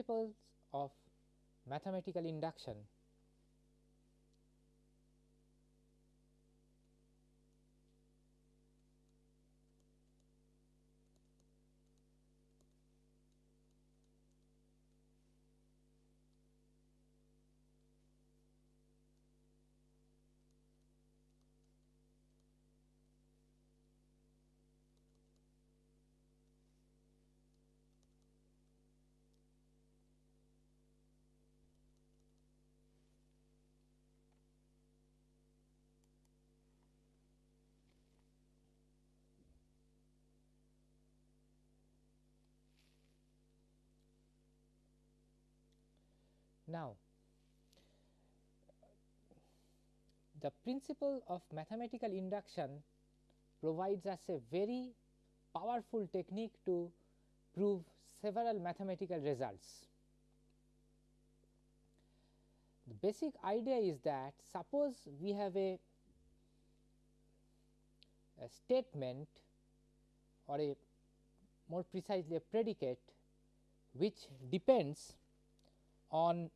principles of mathematical induction. Now, the principle of mathematical induction provides us a very powerful technique to prove several mathematical results. The basic idea is that suppose we have a, a statement or a more precisely a predicate which depends on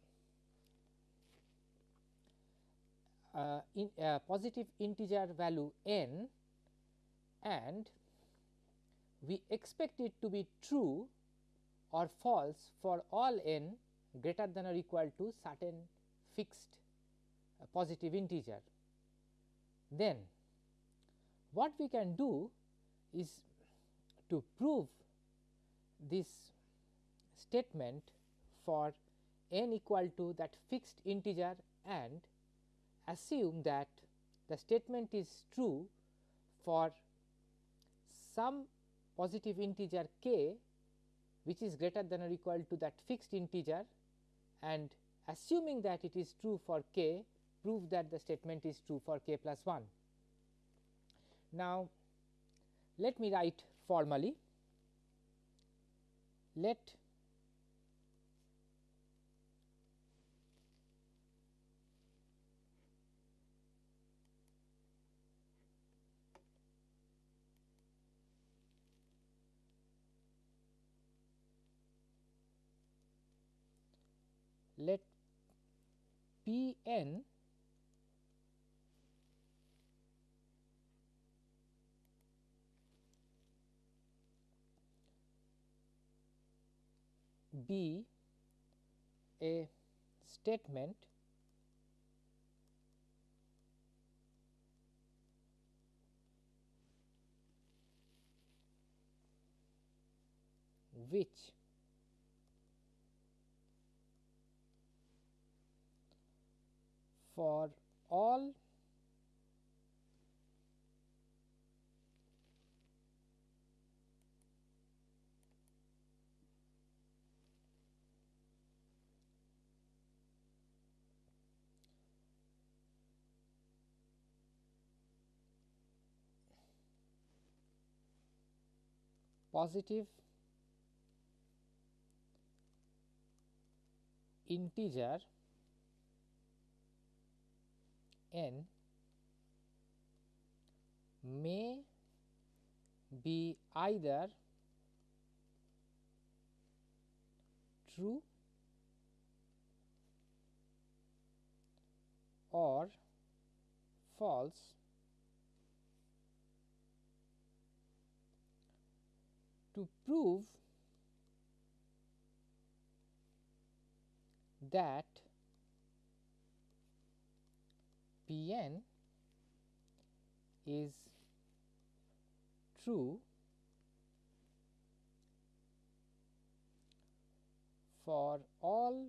uh, in uh, positive integer value n and we expect it to be true or false for all n greater than or equal to certain fixed uh, positive integer. Then what we can do is to prove this statement for n equal to that fixed integer and assume that the statement is true for some positive integer k which is greater than or equal to that fixed integer and assuming that it is true for k prove that the statement is true for k plus 1. Now, let me write formally let P n be a statement. Which for all positive integer n may be either true or false. To prove that P n is true for all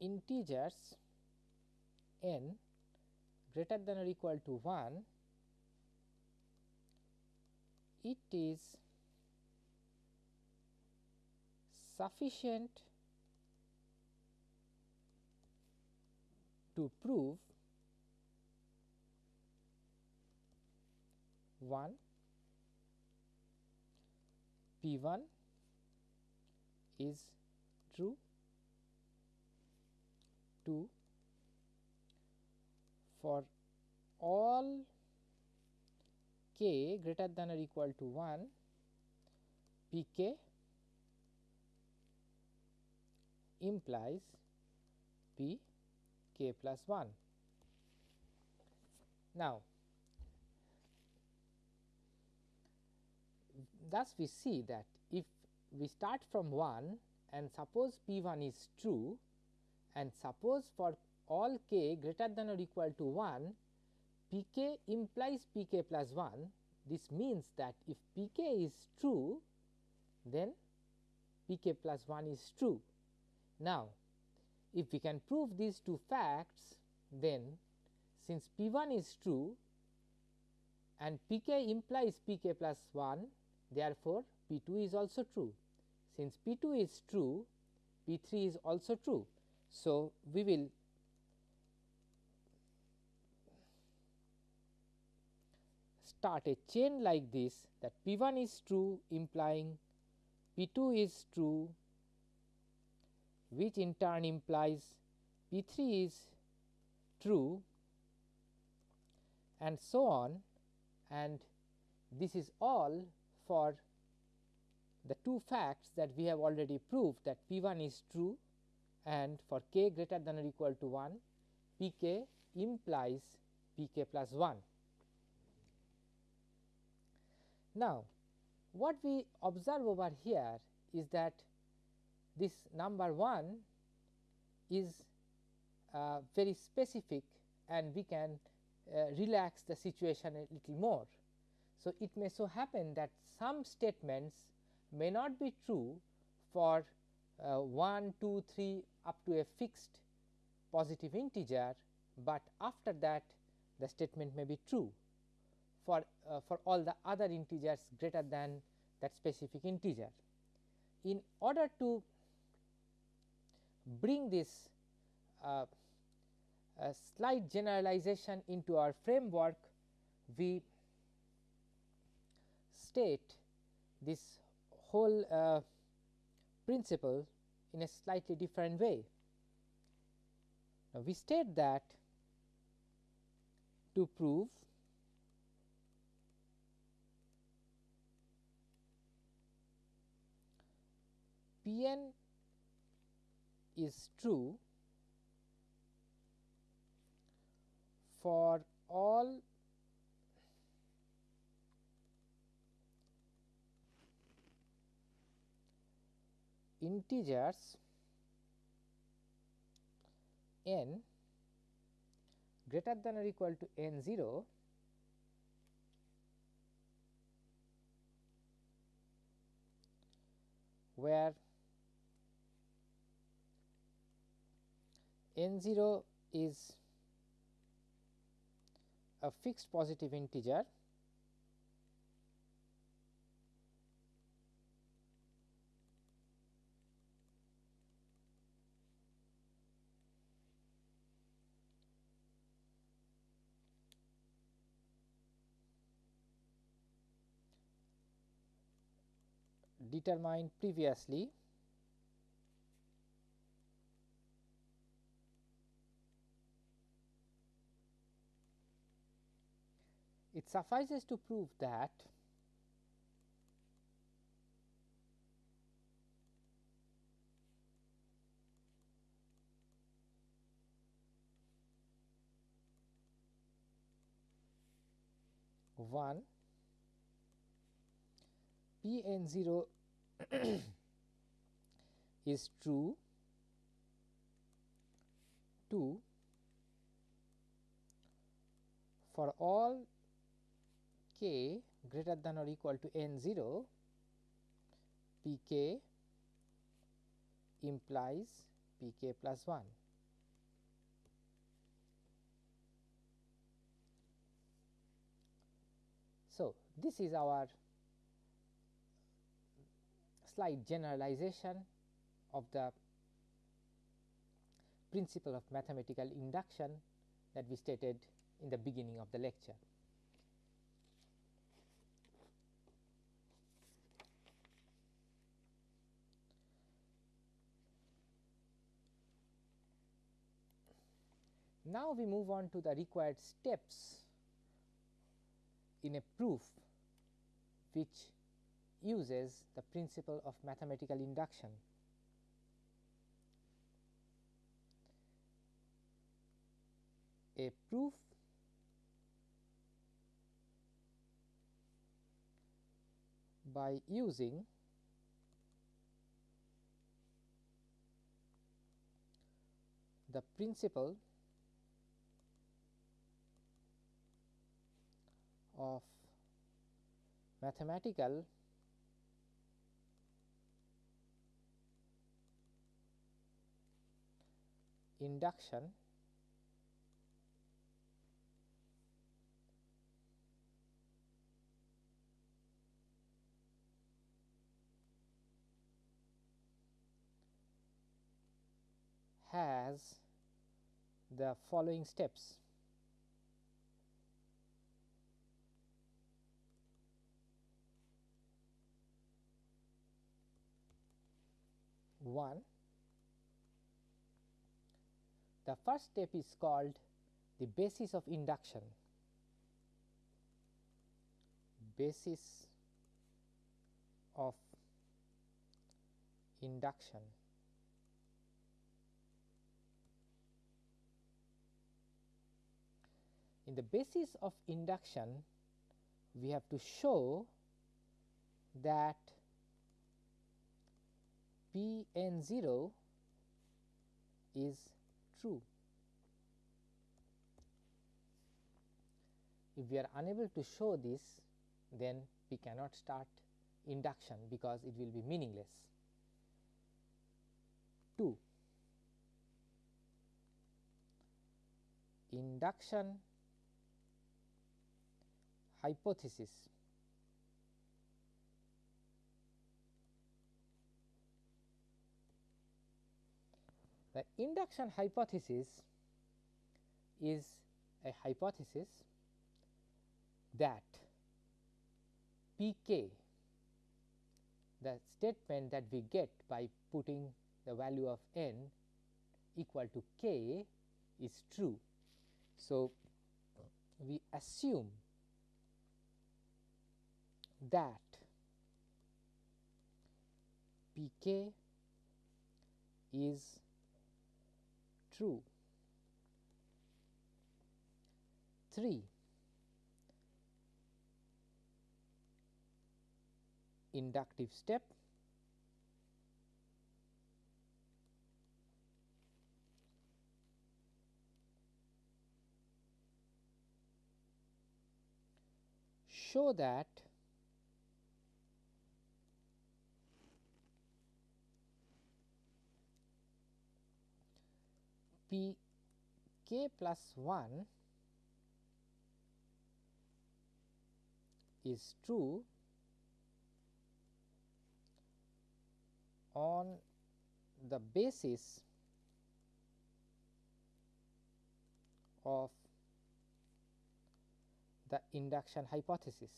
integers n greater than or equal to 1 it is sufficient to prove 1 P 1 is true 2 for all k greater than or equal to 1 p k implies p k plus 1. Now, thus we see that if we start from 1 and suppose p 1 is true and suppose for all k greater than or equal to 1 p k implies p k plus 1 this means that if p k is true then p k plus 1 is true. Now, if we can prove these two facts then since p 1 is true and p k implies p k plus 1 therefore, p 2 is also true. Since p 2 is true p 3 is also true. So, we will start a chain like this that p 1 is true implying p 2 is true which in turn implies p 3 is true and so on and this is all for the two facts that we have already proved that p 1 is true and for k greater than or equal to 1 p k implies p k plus 1. Now, what we observe over here is that this number 1 is uh, very specific and we can uh, relax the situation a little more. So, it may so happen that some statements may not be true for uh, 1, 2, 3 up to a fixed positive integer, but after that the statement may be true for, uh, for all the other integers greater than that specific integer. In order to bring this uh, slight generalization into our framework, we state this whole uh, principle in a slightly different way. Now, we state that to prove P n is true for all integers n greater than or equal to n 0 where n 0 is a fixed positive integer. Determined previously it suffices to prove that one P n 0 is true. 2 for all k greater than or equal to n 0 p k implies p k plus 1. So, this is our slight generalization of the principle of mathematical induction that we stated in the beginning of the lecture. Now, we move on to the required steps in a proof which uses the principle of mathematical induction. A proof by using the principle of mathematical induction has the following steps. One, the first step is called the basis of induction. Basis of induction. In the basis of induction, we have to show that P n 0 is true. If we are unable to show this, then we cannot start induction because it will be meaningless. 2. Induction hypothesis The induction hypothesis is a hypothesis that pk the statement that we get by putting the value of n equal to k is true. So, we assume that pk is true. 3 inductive step show that P k plus 1 is true on the basis of the induction hypothesis.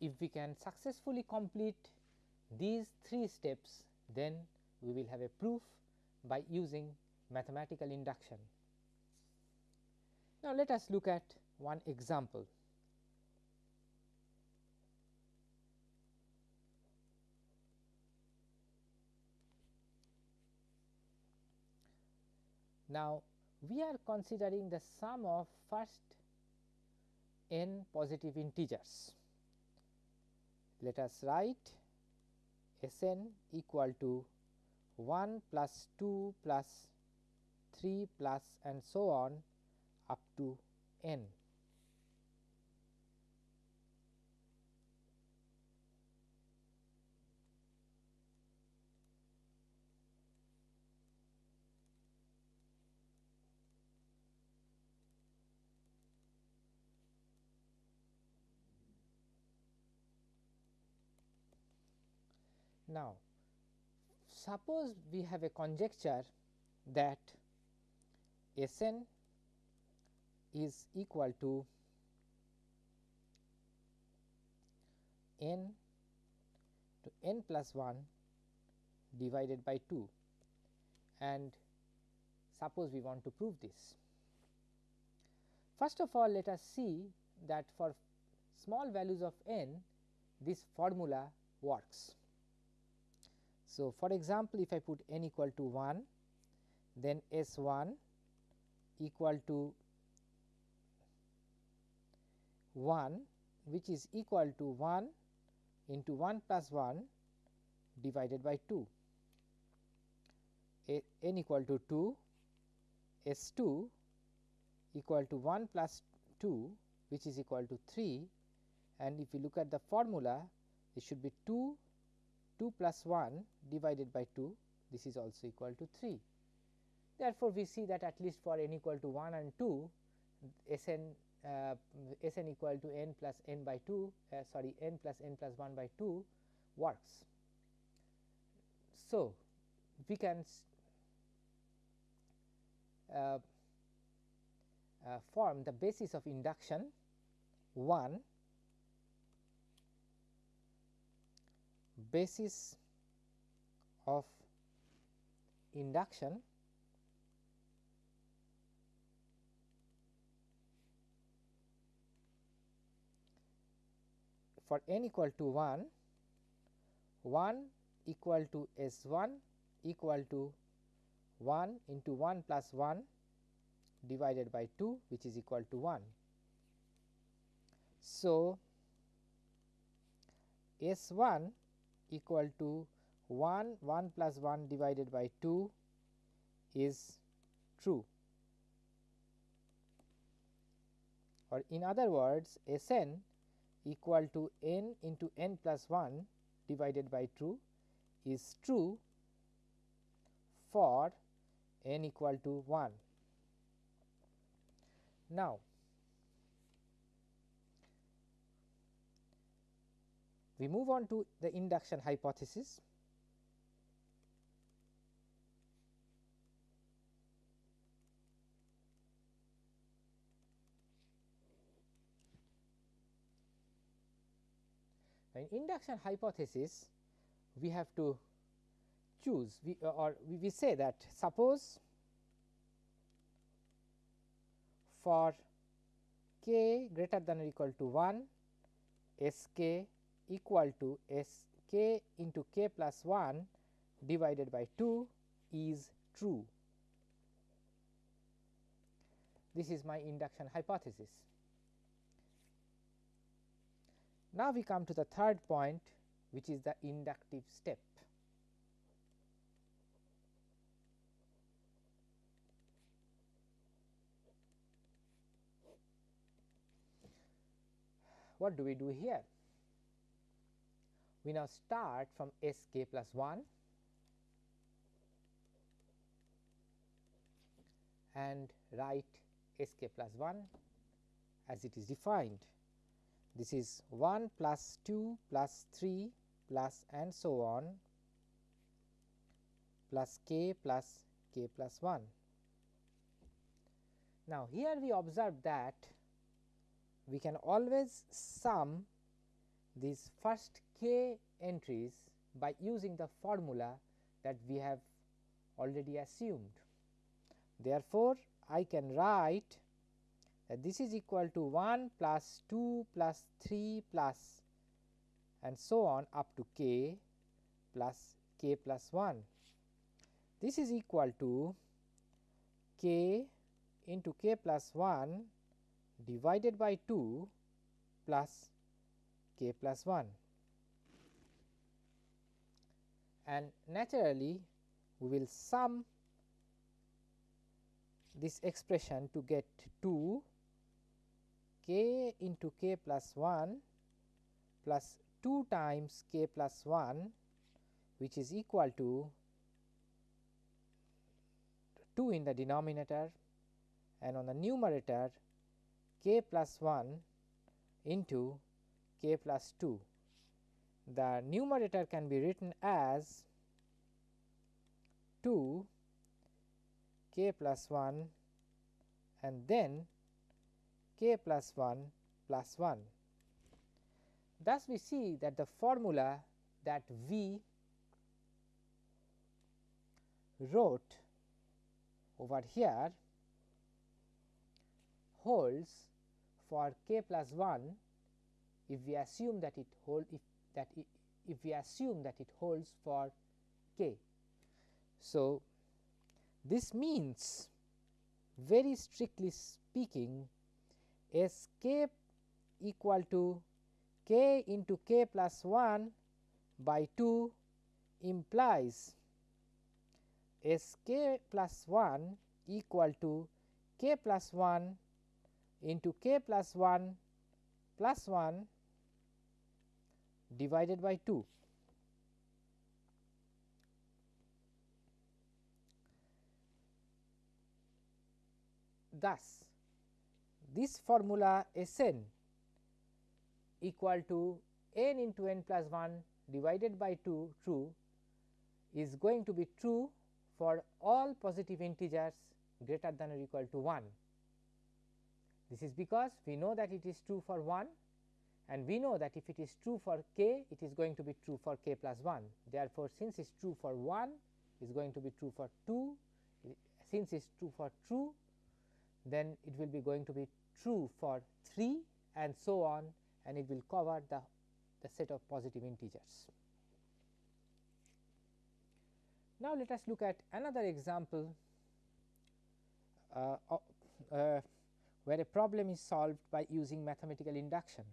If we can successfully complete these three steps then we will have a proof by using mathematical induction. Now, let us look at one example. Now, we are considering the sum of first n positive integers let us write S n equal to 1 plus 2 plus 3 plus and so on up to n. Now, suppose we have a conjecture that S n is equal to n to n plus 1 divided by 2 and suppose we want to prove this. First of all let us see that for small values of n this formula works. So, for example, if I put n equal to 1 then S 1 equal to 1 which is equal to 1 into 1 plus 1 divided by 2 A, n equal to 2 S 2 equal to 1 plus 2 which is equal to 3 and if you look at the formula it should be 2 2 plus 1 divided by 2 this is also equal to 3. Therefore, we see that at least for n equal to 1 and 2 S n uh, S n equal to n plus n by 2 uh, sorry n plus n plus 1 by 2 works. So, we can uh, uh, form the basis of induction 1 basis of induction for n equal to 1 1 equal to S 1 equal to 1 into 1 plus 1 divided by 2 which is equal to 1. So, S 1 equal to 1 1 plus 1 divided by 2 is true or in other words S n equal to n into n plus 1 divided by 2 is true for n equal to 1. Now, we move on to the induction hypothesis. In induction hypothesis, we have to choose we, uh, or we, we say that suppose for k greater than or equal to 1 s k equal to s k into k plus 1 divided by 2 is true. This is my induction hypothesis. Now, we come to the third point which is the inductive step. What do we do here? We now start from S k plus 1 and write S k plus 1 as it is defined. This is 1 plus 2 plus 3 plus and so on plus k plus k plus 1. Now, here we observe that we can always sum these first k entries by using the formula that we have already assumed. Therefore, I can write that this is equal to 1 plus 2 plus 3 plus and so on up to k plus k plus 1. This is equal to k into k plus 1 divided by 2 plus k plus 1 and naturally we will sum this expression to get 2 k into k plus 1 plus 2 times k plus 1 which is equal to 2 in the denominator and on the numerator k plus 1 into k plus 2. The numerator can be written as 2 k plus 1 and then k plus 1 plus 1. Thus, we see that the formula that we wrote over here holds for k plus 1 if we assume that it hold if that if we assume that it holds for k. So, this means very strictly speaking S k equal to k into k plus 1 by 2 implies S k plus 1 equal to k plus 1 into k plus 1 plus 1 divided by 2. Thus, this formula S n equal to n into n plus 1 divided by 2 true is going to be true for all positive integers greater than or equal to 1. This is because we know that it is true for 1 and we know that if it is true for k it is going to be true for k plus 1. Therefore, since it is true for 1 is going to be true for 2 since it is true for true then it will be going to be true for 3 and so on and it will cover the, the set of positive integers. Now, let us look at another example uh, uh, where a problem is solved by using mathematical induction.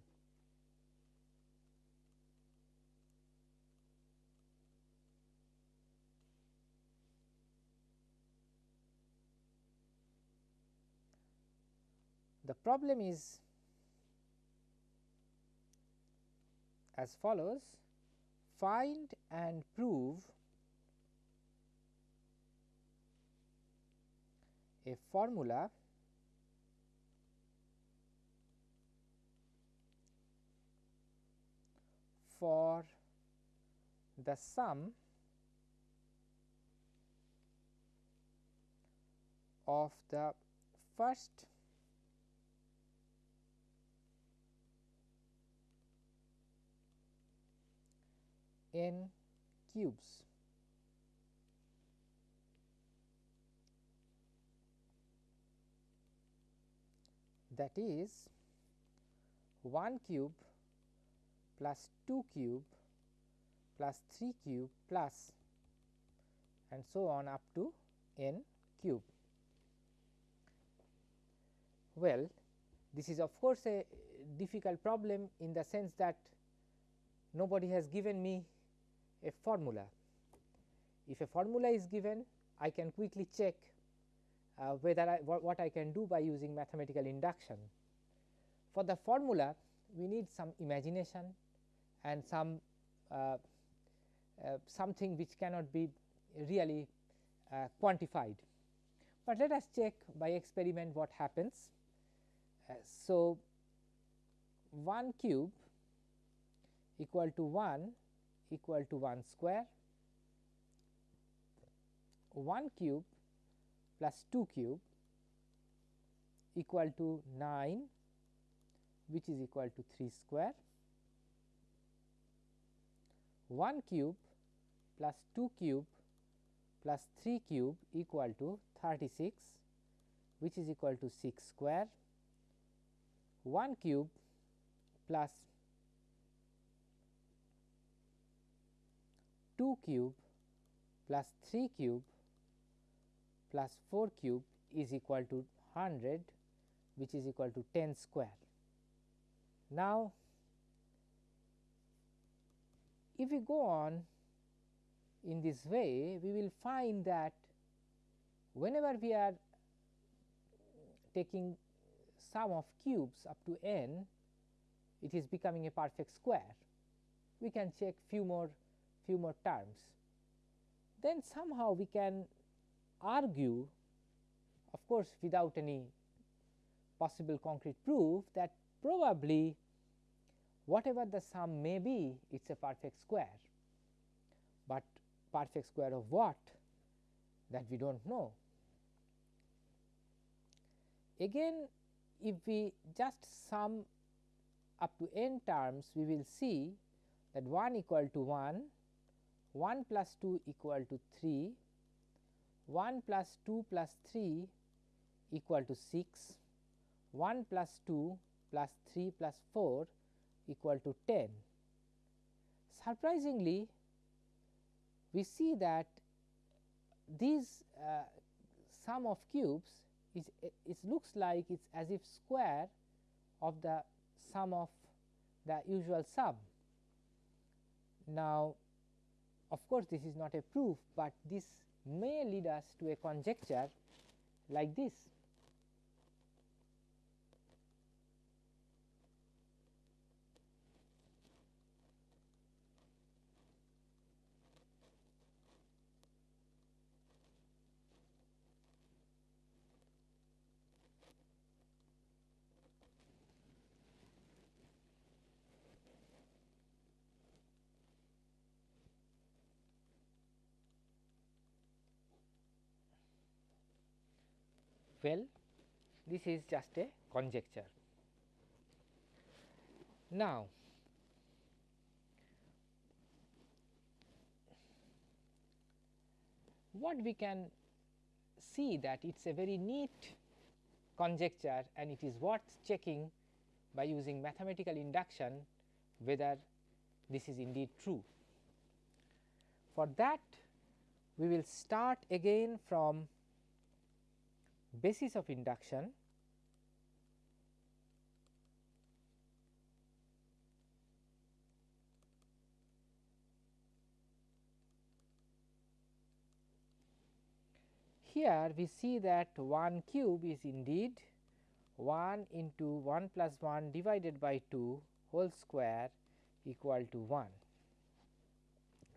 Problem is as follows. Find and prove a formula for the sum of the first n cubes. that is 1 cube plus 2 cube plus 3 cube plus and so on up to n cube. Well, this is of course, a difficult problem in the sense that nobody has given me a formula. If a formula is given, I can quickly check uh, whether I, what, what I can do by using mathematical induction. For the formula, we need some imagination and some uh, uh, something which cannot be really uh, quantified. But let us check by experiment what happens. Uh, so, 1 cube equal to 1 equal to 1 square, 1 cube plus 2 cube equal to 9 which is equal to 3 square, 1 cube plus 2 cube plus 3 cube equal to 36 which is equal to 6 square, 1 cube plus 2 cube plus 3 cube plus 4 cube is equal to 100 which is equal to 10 square. Now, if we go on in this way we will find that whenever we are taking sum of cubes up to n it is becoming a perfect square. We can check few more few more terms. Then somehow we can argue of course, without any possible concrete proof that probably whatever the sum may be it is a perfect square, but perfect square of what that we do not know. Again if we just sum up to n terms we will see that 1 equal to 1, 1 plus 2 equal to 3, 1 plus 2 plus 3 equal to 6, 1 plus 2 plus 3 plus 4 equal to 10. Surprisingly, we see that these uh, sum of cubes is it looks like it is as if square of the sum of the usual sum. Now, of course, this is not a proof, but this may lead us to a conjecture like this. Well, this is just a conjecture. Now, what we can see that it is a very neat conjecture and it is worth checking by using mathematical induction whether this is indeed true. For that we will start again from basis of induction here we see that 1 cube is indeed 1 into 1 plus 1 divided by 2 whole square equal to 1.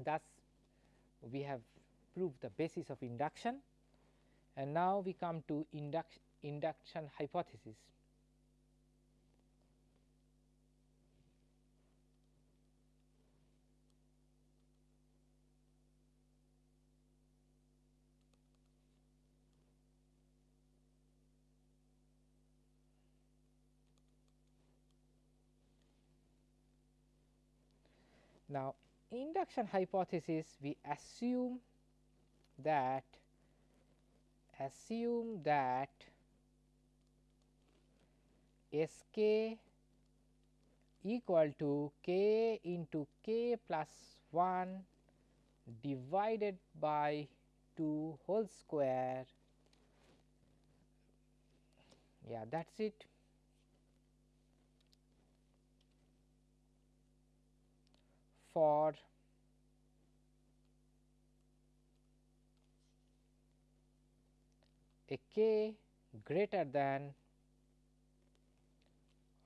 Thus, we have proved the basis of induction and now we come to induction, induction hypothesis. Now, induction hypothesis we assume that assume that S k equal to k into k plus 1 divided by 2 whole square yeah that is it. for a k greater than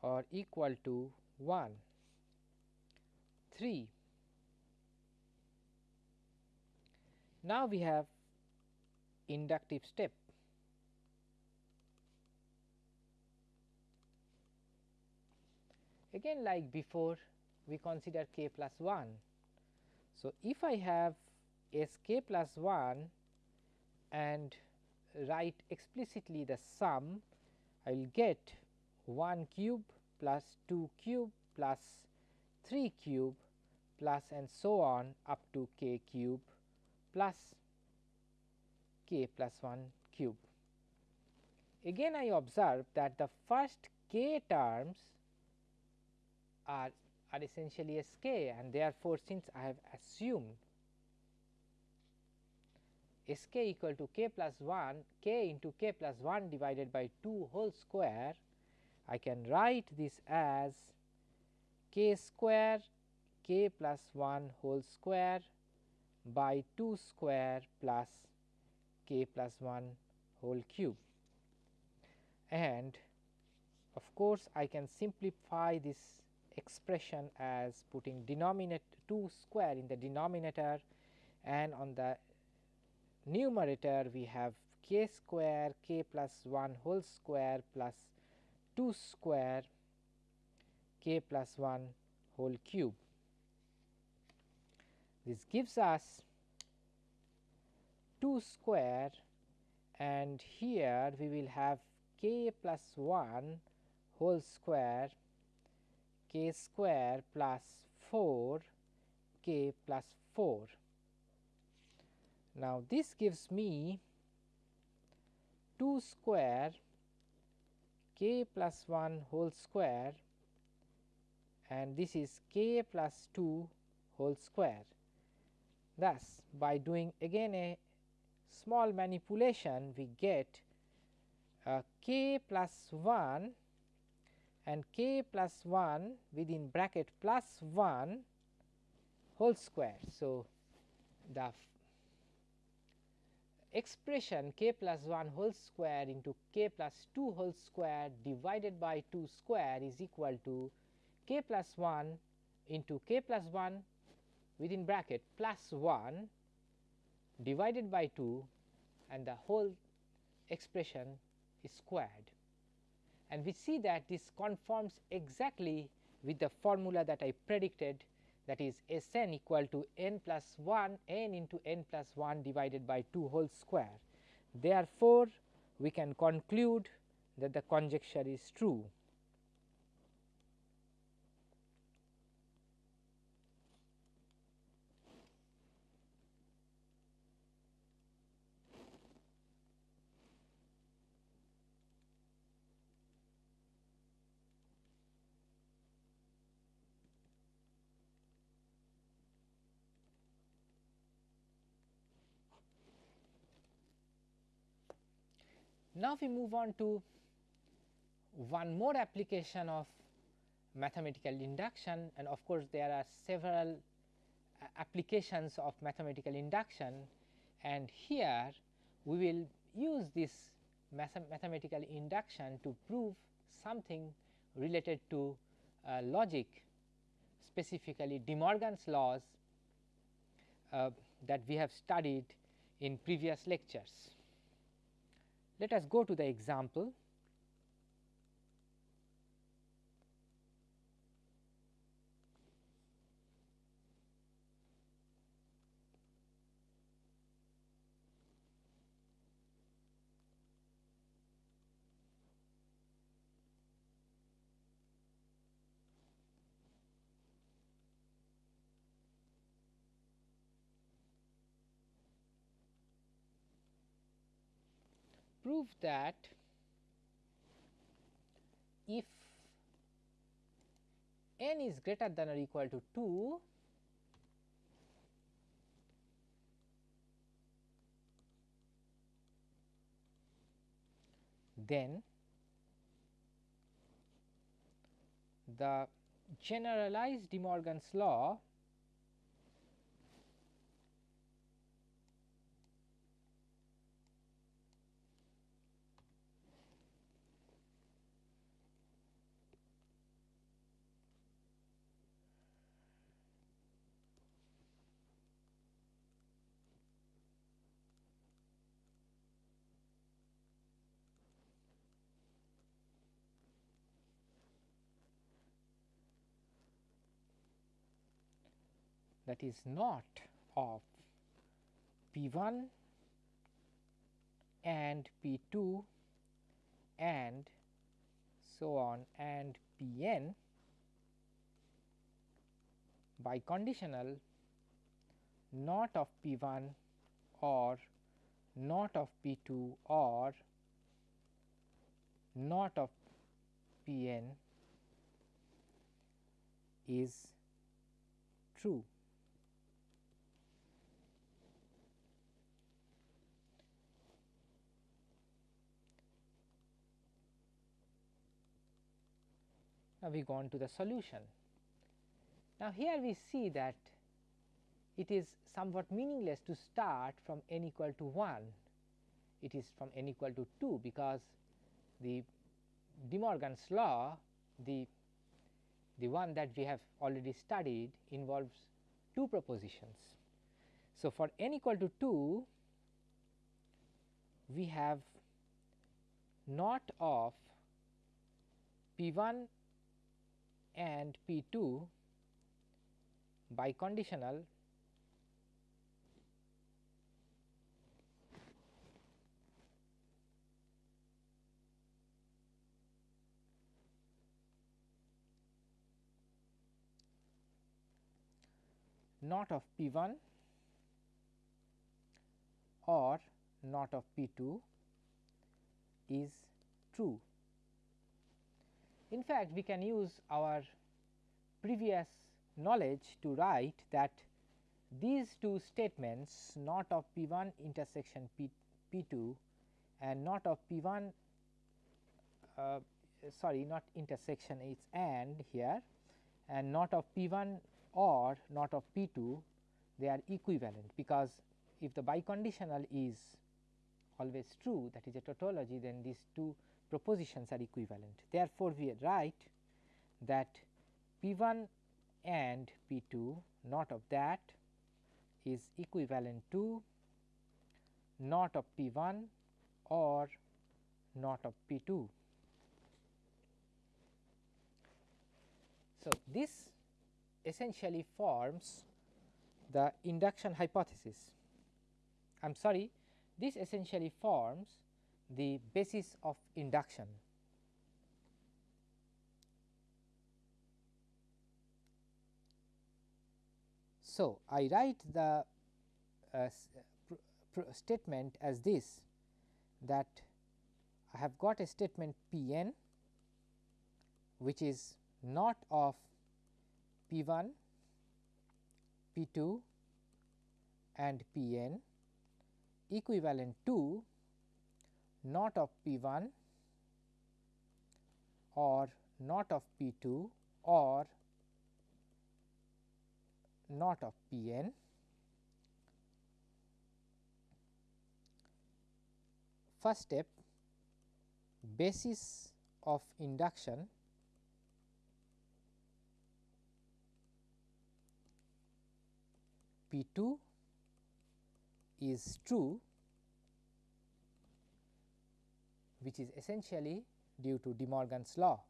or equal to 1. 3. Now, we have inductive step. Again like before we consider k plus 1. So, if I have s k plus 1 and write explicitly the sum, I will get 1 cube plus 2 cube plus 3 cube plus and so on up to k cube plus k plus 1 cube. Again I observe that the first k terms are, are essentially a k and therefore, since I have assumed S k equal to k plus 1 k into k plus 1 divided by 2 whole square, I can write this as k square k plus 1 whole square by 2 square plus k plus 1 whole cube. And of course, I can simplify this expression as putting denominator 2 square in the denominator and on the numerator we have k square k plus 1 whole square plus 2 square k plus 1 whole cube. This gives us 2 square and here we will have k plus 1 whole square k square plus 4 k plus 4. Now, this gives me 2 square k plus 1 whole square and this is k plus 2 whole square. Thus, by doing again a small manipulation we get uh, k plus 1 and k plus 1 within bracket plus 1 whole square. So, the expression k plus 1 whole square into k plus 2 whole square divided by 2 square is equal to k plus 1 into k plus 1 within bracket plus 1 divided by 2 and the whole expression is squared. And we see that this conforms exactly with the formula that I predicted that is S n equal to n plus 1 n into n plus 1 divided by 2 whole square. Therefore, we can conclude that the conjecture is true. Now, we move on to one more application of mathematical induction and of course, there are several uh, applications of mathematical induction and here we will use this math mathematical induction to prove something related to uh, logic specifically De Morgan's laws uh, that we have studied in previous lectures. Let us go to the example. Prove that if n is greater than or equal to 2 then the generalized De Morgan's law that is not of P 1 and P 2 and so on and P n biconditional not of P 1 or not of P 2 or not of P n is true. Now, we go on to the solution. Now, here we see that it is somewhat meaningless to start from n equal to 1, it is from n equal to 2 because the De Morgan's law the the one that we have already studied involves two propositions. So, for n equal to 2 we have not of p 1 and P 2 biconditional not of P 1 or not of P 2 is true. In fact, we can use our previous knowledge to write that these two statements not of P 1 intersection P, P 2 and not of P 1 uh, sorry not intersection it is and here and not of P 1 or not of P 2 they are equivalent because if the biconditional is always true that is a tautology then these two propositions are equivalent. Therefore, we write that P 1 and P 2 not of that is equivalent to not of P 1 or not of P 2. So, this essentially forms the induction hypothesis. I am sorry, this essentially forms the basis of induction. So, I write the uh, statement as this that I have got a statement P n which is not of P 1, P 2 and P n equivalent to not of P 1 or not of P 2 or not of P n. First step basis of induction P 2 is true which is essentially due to De Morgan's law.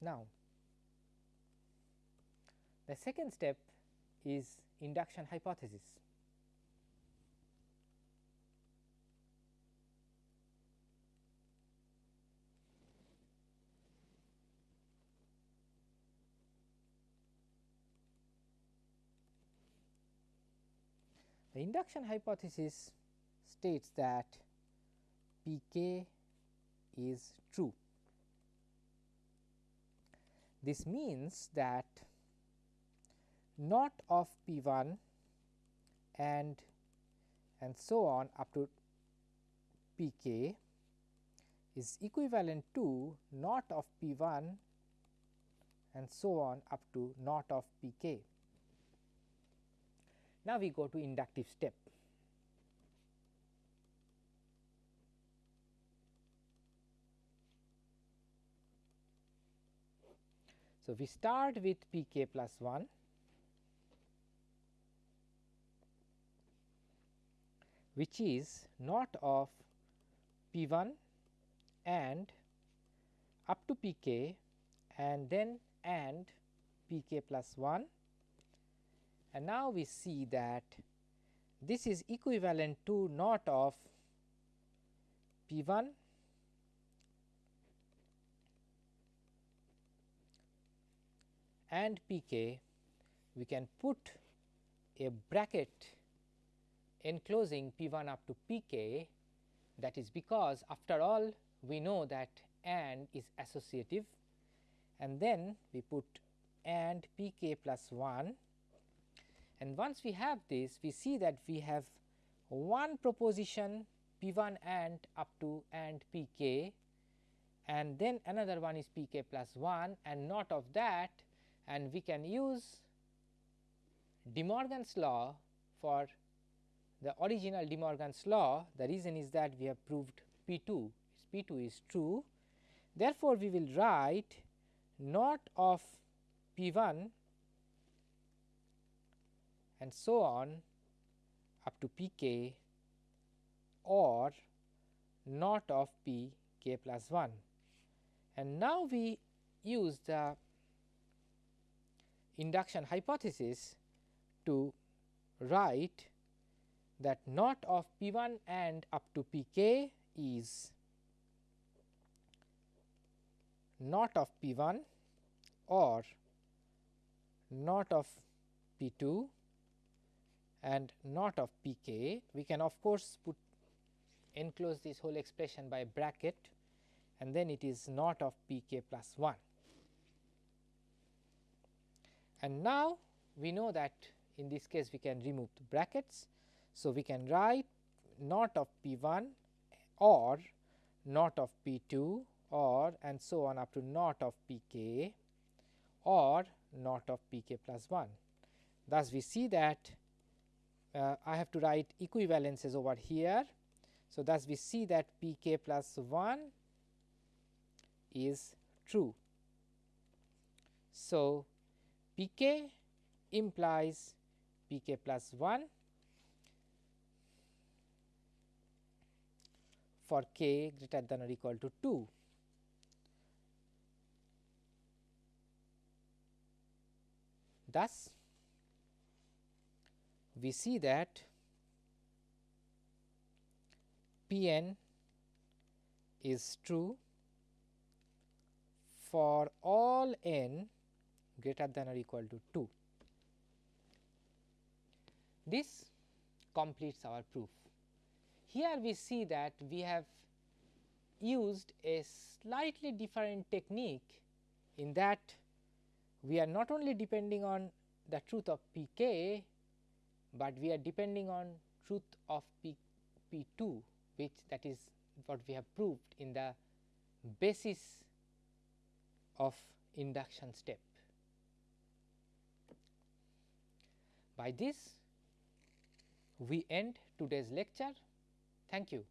Now, the second step is induction hypothesis. The induction hypothesis states that P k is true. This means that not of P 1 and and so on up to P k is equivalent to not of P 1 and so on up to not of P k. Now, we go to inductive step. So, we start with p k plus 1 which is not of p 1 and up to p k and then and p k plus 1 and now we see that this is equivalent to not of P 1 and P k. We can put a bracket enclosing P 1 up to P k. That is because after all we know that and is associative. And then we put and P k plus 1 and once we have this we see that we have one proposition p 1 and up to and p k and then another one is p k plus 1 and not of that and we can use De Morgan's law for the original De Morgan's law the reason is that we have proved p 2 p 2 is true. Therefore, we will write not of p 1 and so on up to p k or not of p k plus 1. And now we use the induction hypothesis to write that not of P 1 and up to P k is not of P 1 or not of P 2 and not of P k. We can of course, put enclose this whole expression by bracket and then it is not of P k plus 1. And now, we know that in this case we can remove the brackets. So, we can write not of P 1 or not of P 2 or and so on up to not of P k or not of P k plus 1. Thus, we see that uh, I have to write equivalences over here. So, thus we see that P k plus 1 is true. So, P k implies P k plus 1 for k greater than or equal to 2. Thus, we see that P n is true for all n greater than or equal to 2. This completes our proof. Here we see that we have used a slightly different technique in that we are not only depending on the truth of p k, but we are depending on truth of p p 2 which that is what we have proved in the basis of induction step. By this we end today's lecture. Thank you.